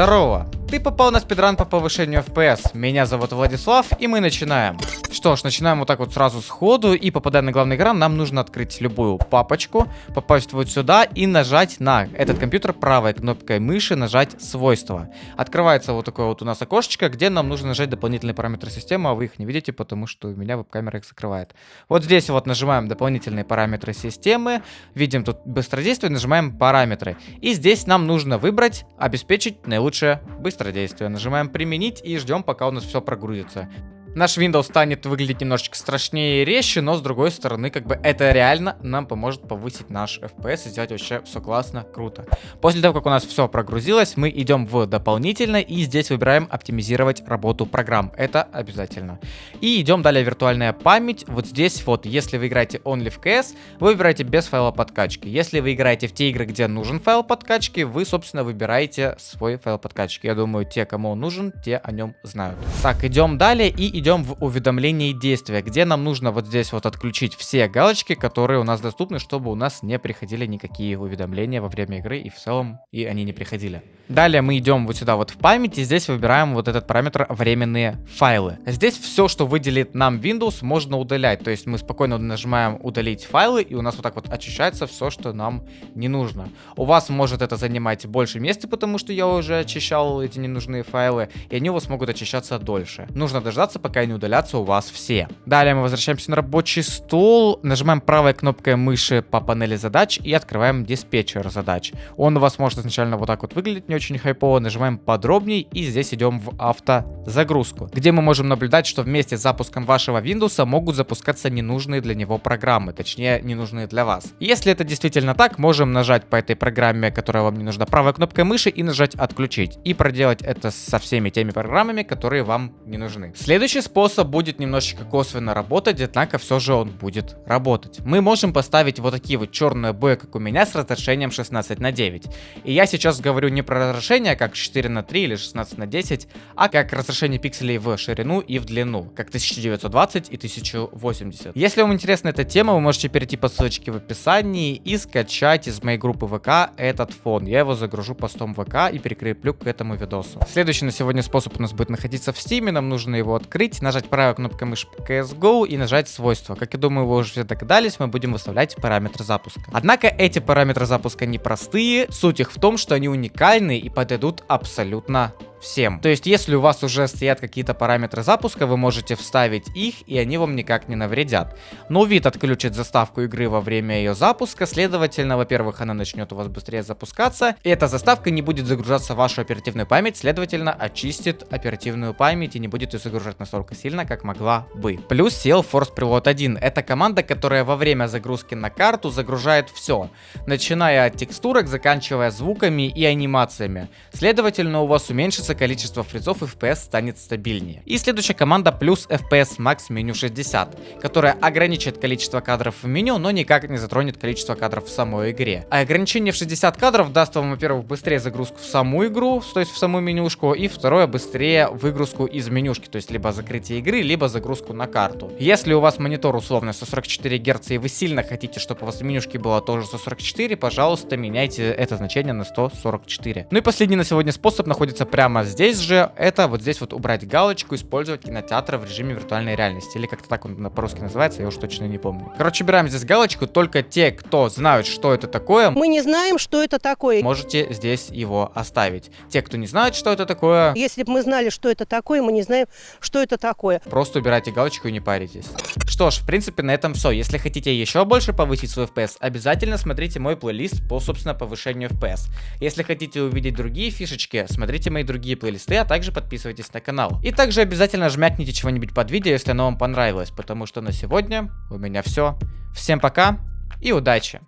Здорово! Ты попал на спидран по повышению FPS. Меня зовут Владислав, и мы начинаем. Что ж, начинаем вот так вот сразу сходу, и попадая на главный экран, нам нужно открыть любую папочку, попасть вот сюда и нажать на этот компьютер правой кнопкой мыши, нажать свойства. Открывается вот такое вот у нас окошечко, где нам нужно нажать дополнительные параметры системы, а вы их не видите, потому что у меня веб-камера их закрывает. Вот здесь вот нажимаем дополнительные параметры системы, видим тут быстродействие, нажимаем параметры. И здесь нам нужно выбрать, обеспечить наилучшее быстродействие быстродействие. Нажимаем применить и ждем, пока у нас все прогрузится. Наш Windows станет выглядеть немножечко страшнее и резче, но с другой стороны, как бы это реально нам поможет повысить наш FPS и сделать вообще все классно, круто. После того, как у нас все прогрузилось, мы идем в дополнительно и здесь выбираем оптимизировать работу программ. Это обязательно. И идем далее виртуальная память. Вот здесь вот, если вы играете only в CS, вы выбираете без файла подкачки. Если вы играете в те игры, где нужен файл подкачки, вы, собственно, выбираете свой файл подкачки. Я думаю, те, кому он нужен, те о нем знают. Так, идем далее и идем в уведомление действия, где нам нужно вот здесь вот отключить все галочки, которые у нас доступны, чтобы у нас не приходили никакие уведомления во время игры и в целом и они не приходили. Далее мы идем вот сюда вот в память и здесь выбираем вот этот параметр временные файлы. Здесь все, что выделит нам Windows, можно удалять. То есть мы спокойно нажимаем удалить файлы и у нас вот так вот очищается все, что нам не нужно. У вас может это занимать больше места, потому что я уже очищал эти ненужные файлы и они у вас могут очищаться дольше. Нужно дождаться, пока пока не удалятся у вас все. Далее мы возвращаемся на рабочий стол, нажимаем правой кнопкой мыши по панели задач и открываем диспетчер задач. Он у вас может изначально вот так вот выглядеть не очень хайпово, нажимаем подробней и здесь идем в автозагрузку, где мы можем наблюдать, что вместе с запуском вашего Windows могут запускаться ненужные для него программы, точнее ненужные для вас. Если это действительно так, можем нажать по этой программе, которая вам не нужна, правой кнопкой мыши и нажать отключить. И проделать это со всеми теми программами, которые вам не нужны. Следующий Следующий способ будет немножечко косвенно работать, однако все же он будет работать. Мы можем поставить вот такие вот черные обои, как у меня, с разрешением 16 на 9. И я сейчас говорю не про разрешение, как 4 на 3 или 16 на 10, а как разрешение пикселей в ширину и в длину, как 1920 и 1080. Если вам интересна эта тема, вы можете перейти по ссылочке в описании и скачать из моей группы ВК этот фон. Я его загружу постом ВК и прикреплю к этому видосу. Следующий на сегодня способ у нас будет находиться в Steam, нам нужно его открыть открыть, нажать правой кнопкой мыши CSGO и нажать свойства. Как я думаю, вы уже все догадались, мы будем выставлять параметры запуска. Однако эти параметры запуска непростые, суть их в том, что они уникальны и подойдут абсолютно всем. То есть, если у вас уже стоят какие-то параметры запуска, вы можете вставить их, и они вам никак не навредят. Но вид отключит заставку игры во время ее запуска, следовательно, во-первых, она начнет у вас быстрее запускаться, и эта заставка не будет загружаться в вашу оперативную память, следовательно, очистит оперативную память и не будет ее загружать настолько сильно, как могла бы. Плюс сел Force Preload 1. Это команда, которая во время загрузки на карту загружает все, начиная от текстурок, заканчивая звуками и анимациями. Следовательно, у вас уменьшится увеличится количество фризов и FPS станет стабильнее. И следующая команда плюс FPS Max меню 60, которая ограничит количество кадров в меню, но никак не затронет количество кадров в самой игре. А ограничение в 60 кадров даст вам, во-первых, быстрее загрузку в саму игру, то есть в саму менюшку, и второе, быстрее выгрузку из менюшки, то есть либо закрытие игры, либо загрузку на карту. Если у вас монитор условно 144 Гц и вы сильно хотите, чтобы у вас в менюшке было тоже 144, пожалуйста, меняйте это значение на 144. Ну и последний на сегодня способ находится прямо а здесь же это вот здесь вот убрать галочку, использовать кинотеатр в режиме виртуальной реальности. Или как-то так он по-русски называется, я уж точно не помню. Короче, убираем здесь галочку, только те, кто знают, что это такое. Мы не знаем, что это такое. Можете здесь его оставить. Те, кто не знает, что это такое. Если бы мы знали, что это такое, мы не знаем, что это такое. Просто убирайте галочку и не паритесь. Что ж, в принципе, на этом все. Если хотите еще больше повысить свой FPS, обязательно смотрите мой плейлист по, собственно, повышению FPS. Если хотите увидеть другие фишечки, смотрите мои другие другие плейлисты, а также подписывайтесь на канал. И также обязательно жмякните чего-нибудь под видео, если оно вам понравилось, потому что на сегодня у меня все. Всем пока и удачи!